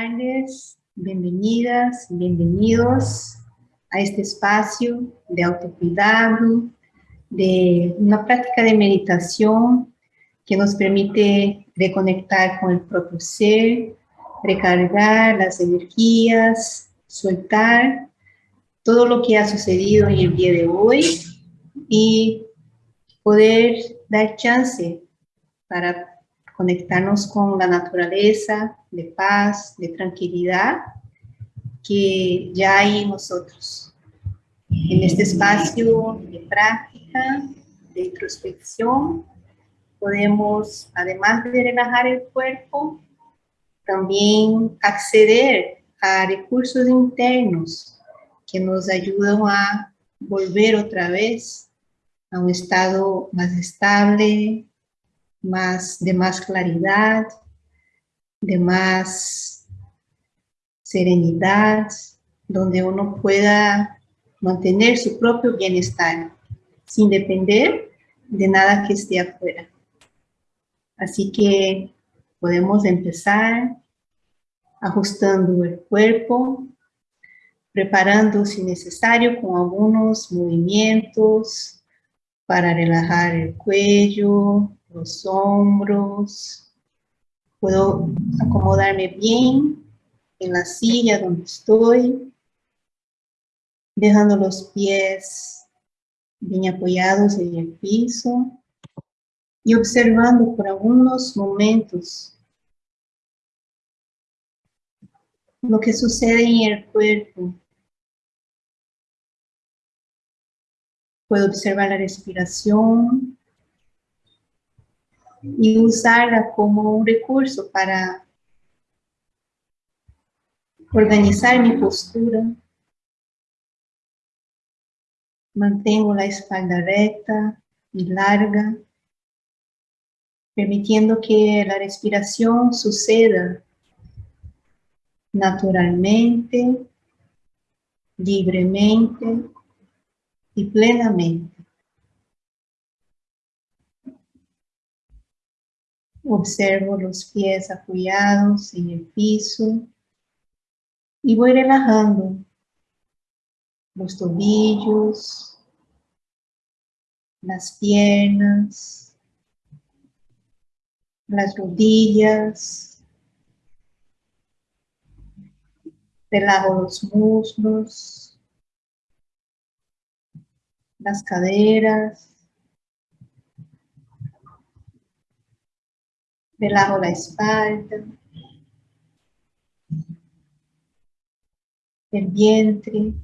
tardes, bienvenidas, bienvenidos a este espacio de autocuidado, de una práctica de meditación que nos permite reconectar con el propio ser, recargar las energías, soltar todo lo que ha sucedido en el día de hoy y poder dar chance para conectarnos con la naturaleza de paz, de tranquilidad que ya hay en nosotros. En este espacio de práctica, de introspección, podemos, además de relajar el cuerpo, también acceder a recursos internos que nos ayudan a volver otra vez a un estado más estable, más, de más claridad, de más serenidad, donde uno pueda mantener su propio bienestar sin depender de nada que esté afuera. Así que podemos empezar ajustando el cuerpo, preparando si necesario con algunos movimientos para relajar el cuello, los hombros. Puedo acomodarme bien en la silla donde estoy, dejando los pies bien apoyados en el piso y observando por algunos momentos lo que sucede en el cuerpo. Puedo observar la respiración, y usarla como un recurso para organizar mi postura. Mantengo la espalda recta y larga, permitiendo que la respiración suceda naturalmente, libremente y plenamente. Observo los pies apoyados en el piso y voy relajando los tobillos, las piernas, las rodillas, relajo los muslos, las caderas, Relajo la espalda, el vientre,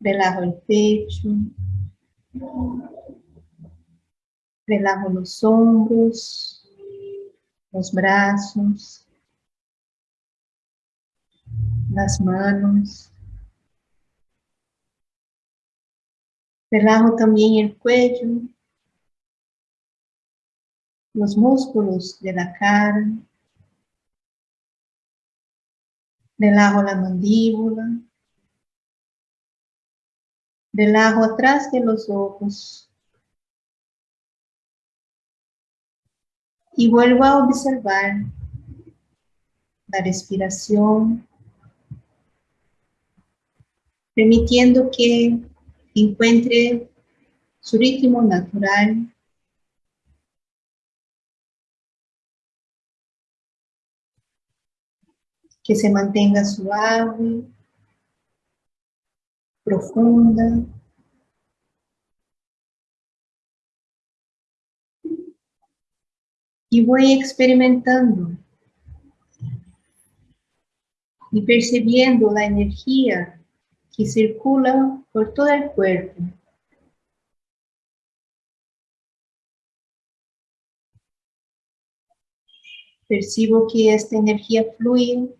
relajo el pecho, relajo los hombros, los brazos, las manos. Relajo también el cuello, los músculos de la cara, relajo la mandíbula, relajo atrás de los ojos y vuelvo a observar la respiración, permitiendo que encuentre su ritmo natural que se mantenga suave, profunda. Y voy experimentando y percibiendo la energía que circula por todo el cuerpo. Percibo que esta energía fluye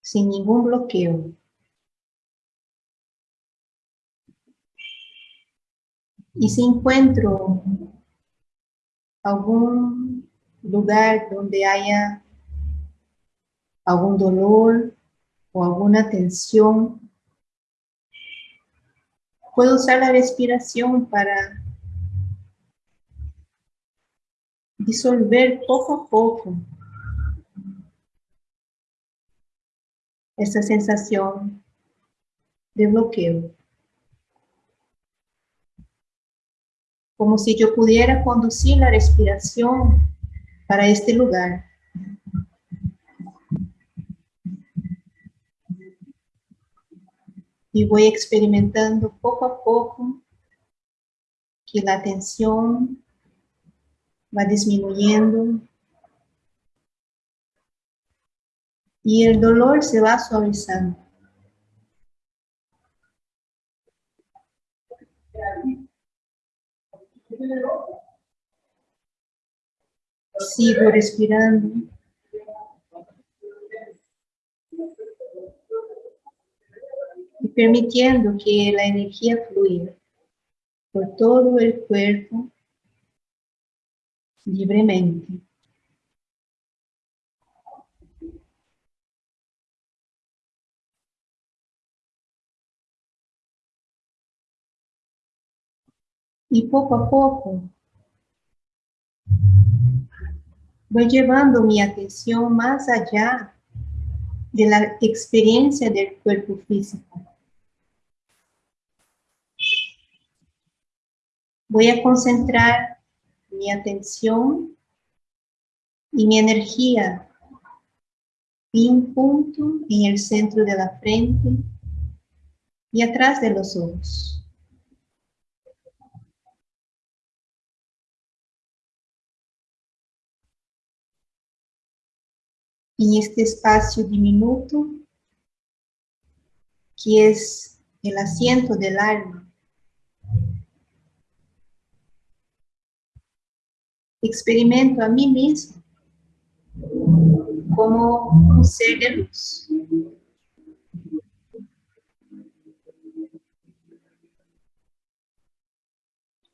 sin ningún bloqueo. Y si encuentro algún lugar donde haya algún dolor o alguna tensión, puedo usar la respiración para disolver poco a poco esa sensación de bloqueo. Como si yo pudiera conducir la respiración para este lugar. Y voy experimentando poco a poco que la tensión va disminuyendo y el dolor se va suavizando. Sigo respirando. Y permitiendo que la energía fluya por todo el cuerpo libremente. Y poco a poco voy llevando mi atención más allá de la experiencia del cuerpo físico. Voy a concentrar mi atención y mi energía en un punto en el centro de la frente y atrás de los ojos. En este espacio diminuto que es el asiento del alma, experimento a mí mismo como un ser de luz.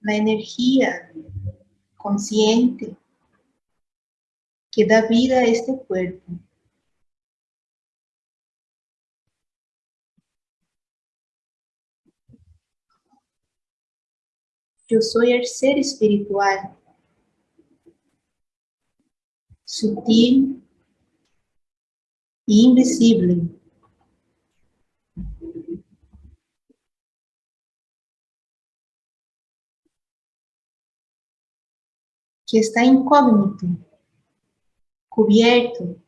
La energía consciente que da vida a este cuerpo. Yo soy el ser espiritual sutil e invisible. Que está incógnito, cubierto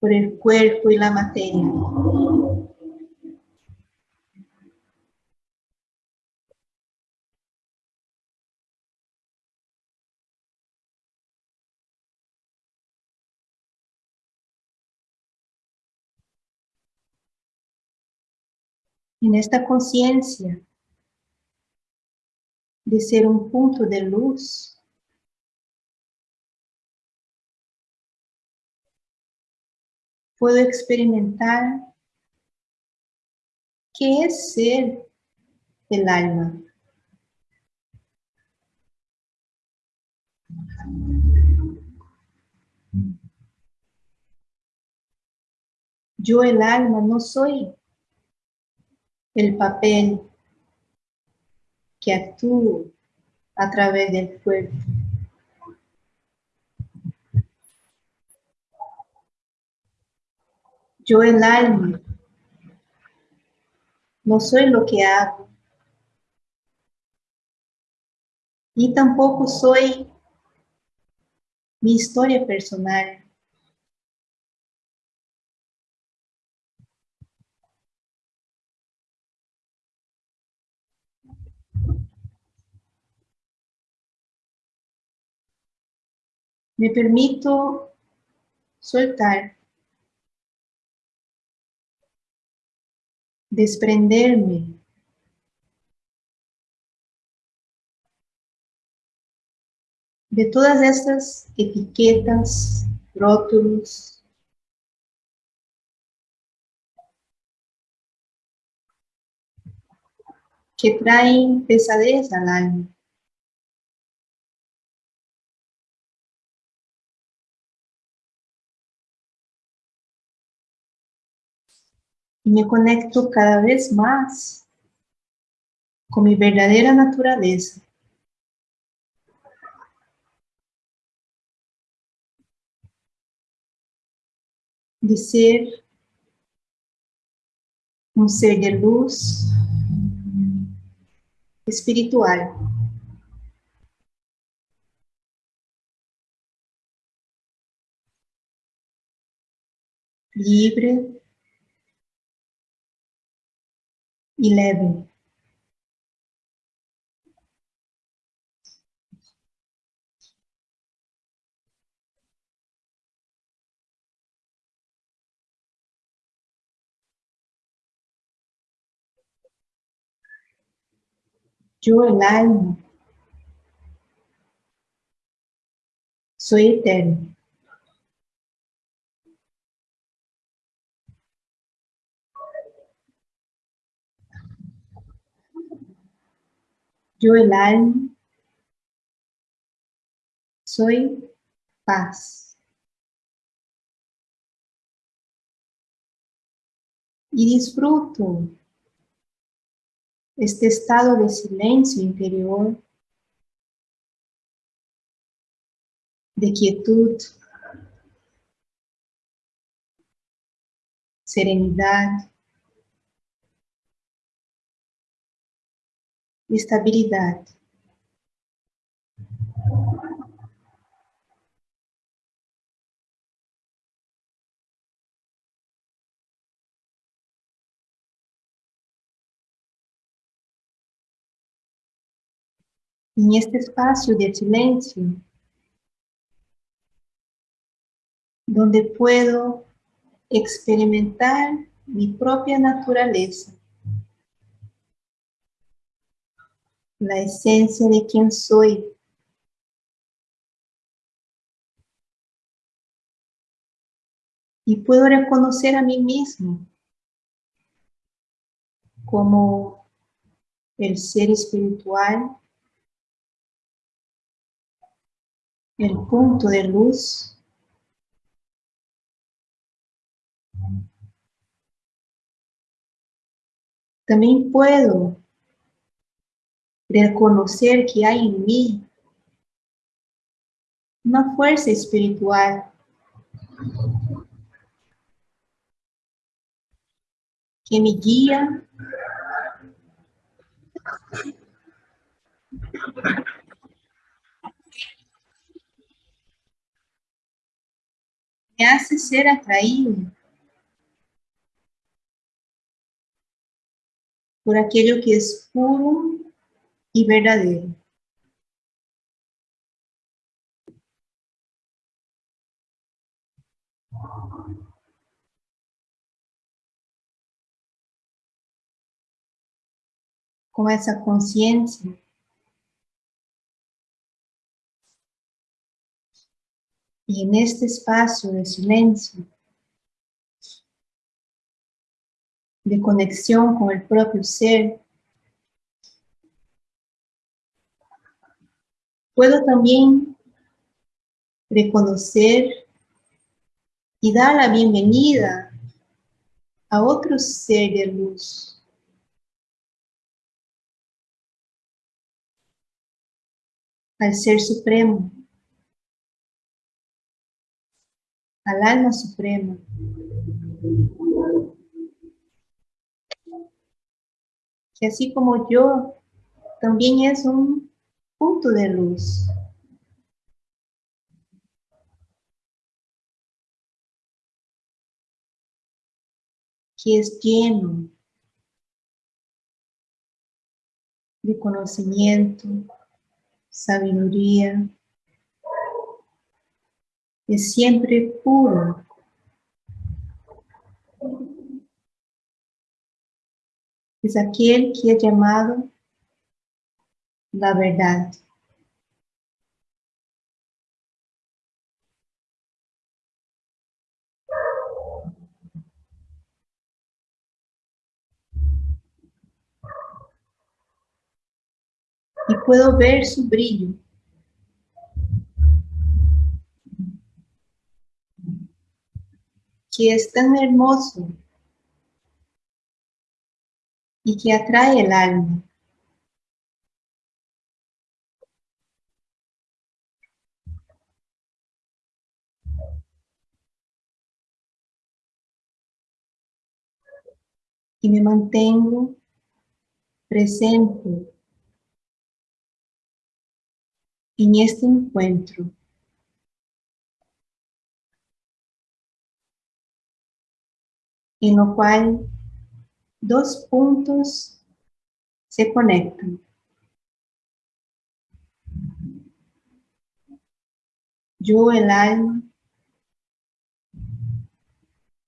por el cuerpo y la materia. En esta conciencia de ser un punto de luz, puedo experimentar qué es ser el alma. Yo el alma no soy el papel que actúa a través del cuerpo. Yo el alma no soy lo que hago y tampoco soy mi historia personal. Me permito soltar, desprenderme de todas estas etiquetas, rótulos, que traen pesadez al alma. Y me conecto cada vez más con mi verdadera naturaleza. De ser un ser de luz, espiritual. Libre y leve. Yo, el alma, soy eterno. Yo, el alma, soy paz. Y disfruto este estado de silencio interior, de quietud, serenidad, estabilidad. En este espacio de silencio, donde puedo experimentar mi propia naturaleza, la esencia de quien soy. Y puedo reconocer a mí mismo como el ser espiritual, el punto de luz. También puedo reconocer que hay en mí una fuerza espiritual. Que me guía me hace ser atraído por aquello que es puro y verdadero. Con esa conciencia, y en este espacio de silencio, de conexión con el propio ser, puedo también reconocer y dar la bienvenida a otro ser de luz. Al Ser Supremo, al Alma Suprema. Que así como yo, también es un punto de luz. que es lleno de conocimiento, sabiduría, es siempre puro. Es aquel que es llamado la verdad. Y puedo ver su brillo. que es tan hermoso y que atrae el alma. Y me mantengo presente en este encuentro. En lo cual dos puntos se conectan. Yo, el alma,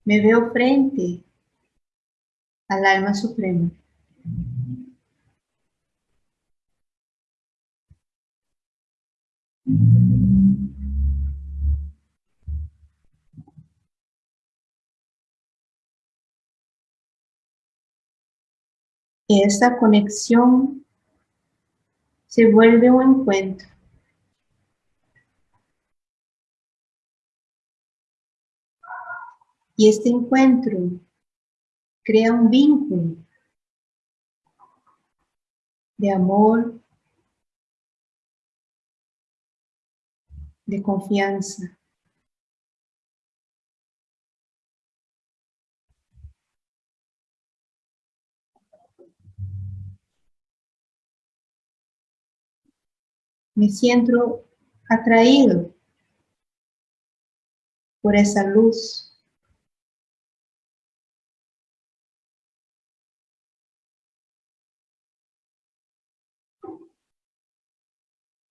me veo frente al alma suprema. Esta conexión se vuelve un encuentro. Y este encuentro crea un vínculo de amor, de confianza. Me siento atraído por esa luz.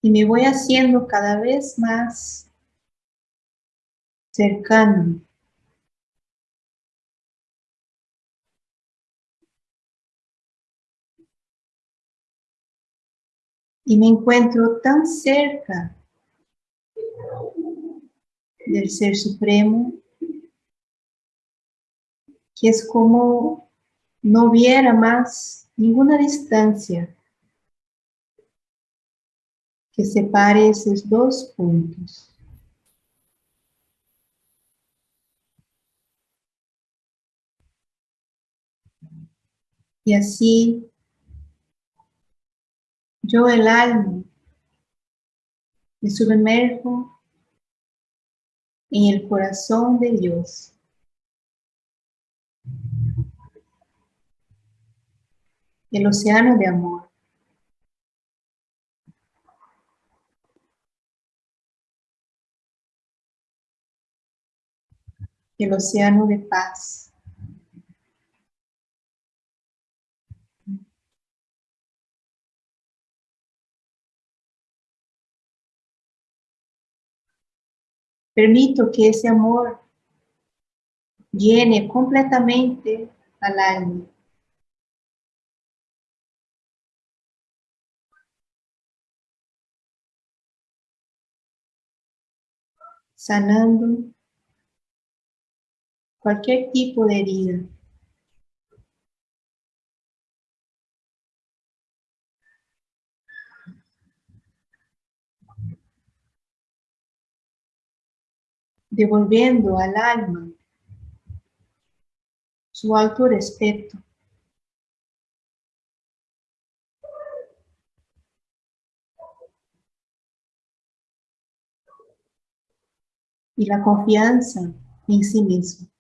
Y me voy haciendo cada vez más cercano. Y me encuentro tan cerca del Ser Supremo que es como no hubiera más ninguna distancia que separe esos dos puntos. Y así, yo el alma me sumerjo en el corazón de Dios. El océano de amor. El océano de paz. Permito que ese amor llene completamente al alma. Sanando cualquier tipo de herida. Devolviendo al alma su alto respeto. Y la confianza en sí mismo.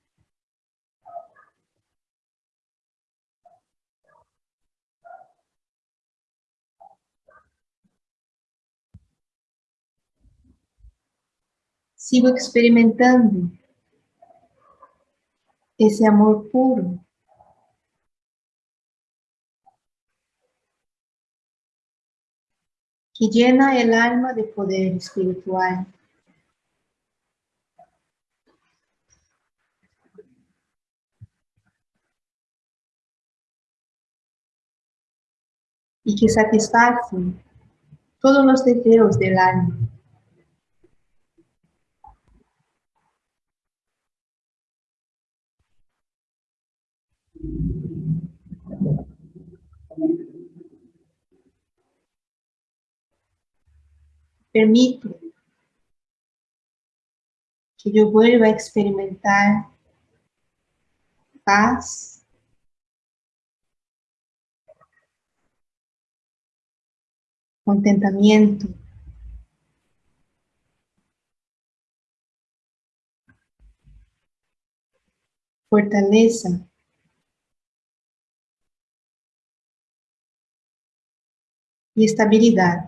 Sigo experimentando ese amor puro. que llena el alma de poder espiritual. Y que satisface todos los deseos del alma. Permito que yo vuelva a experimentar paz, contentamiento, fortaleza, y estabilidad.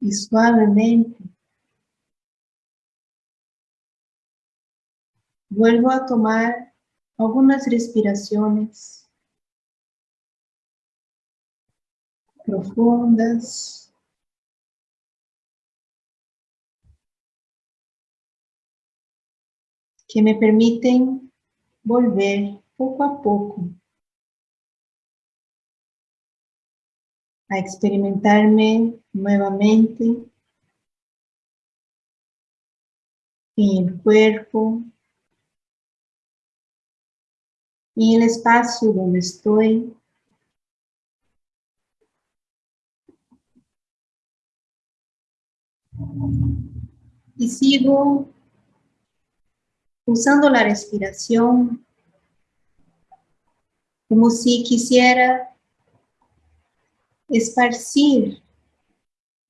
Y suavemente vuelvo a tomar algunas respiraciones profundas. que me permiten volver poco a poco a experimentarme nuevamente en el cuerpo, y el espacio donde estoy. Y sigo usando la respiración como si quisiera esparcir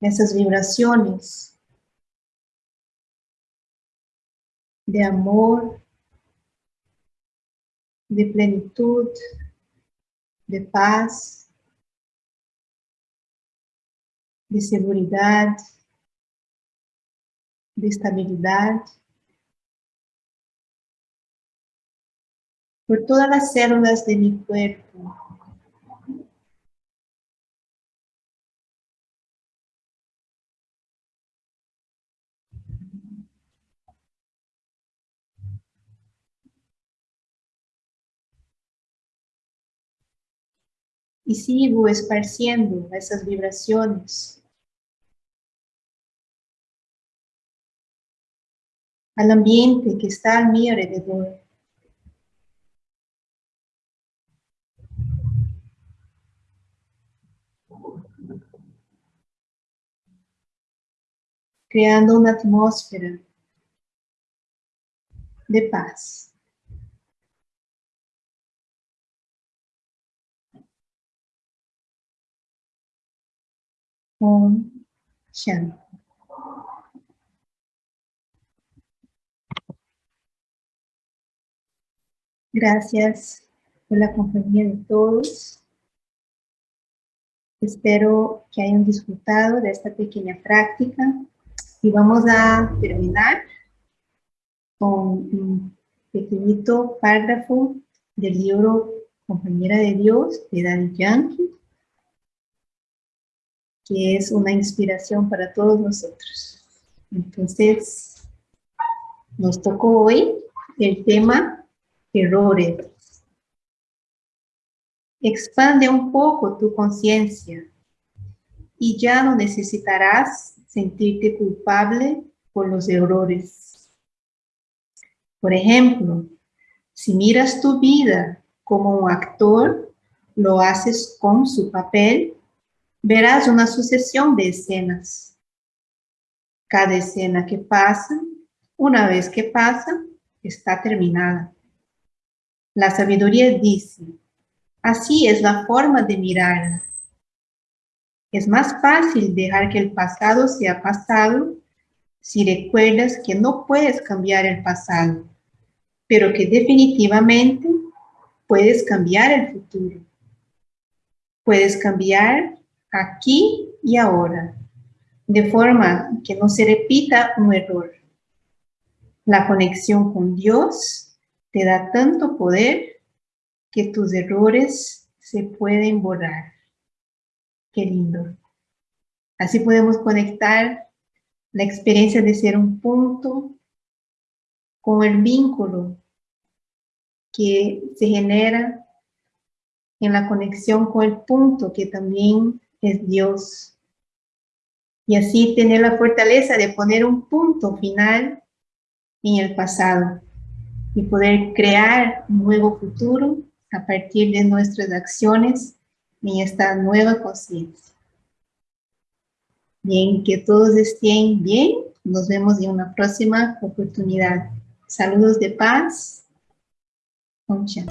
esas vibraciones de amor, de plenitud, de paz, de seguridad, de estabilidad, por todas las células de mi cuerpo. Y sigo esparciendo esas vibraciones al ambiente que está a mi alrededor. creando una atmósfera de paz. Om Shanti. Gracias por la compañía de todos. Espero que hayan disfrutado de esta pequeña práctica y vamos a terminar con un pequeñito párrafo del libro Compañera de Dios de Daddy Yankee que es una inspiración para todos nosotros. Entonces, nos tocó hoy el tema errores. Expande un poco tu conciencia y ya no necesitarás sentirte culpable por los errores. Por ejemplo, si miras tu vida como un actor, lo haces con su papel verás una sucesión de escenas. Cada escena que pasa, una vez que pasa, está terminada. La sabiduría dice, así es la forma de mirarla. Es más fácil dejar que el pasado sea pasado si recuerdas que no puedes cambiar el pasado, pero que definitivamente puedes cambiar el futuro. Puedes cambiar aquí y ahora, de forma que no se repita un error. La conexión con Dios te da tanto poder que tus errores se pueden borrar. Qué lindo. Así podemos conectar la experiencia de ser un punto con el vínculo que se genera en la conexión con el punto que también es Dios. Y así tener la fortaleza de poner un punto final en el pasado y poder crear un nuevo futuro a partir de nuestras acciones en esta nueva conciencia. Bien, que todos estén bien. Nos vemos en una próxima oportunidad. Saludos de paz Concha.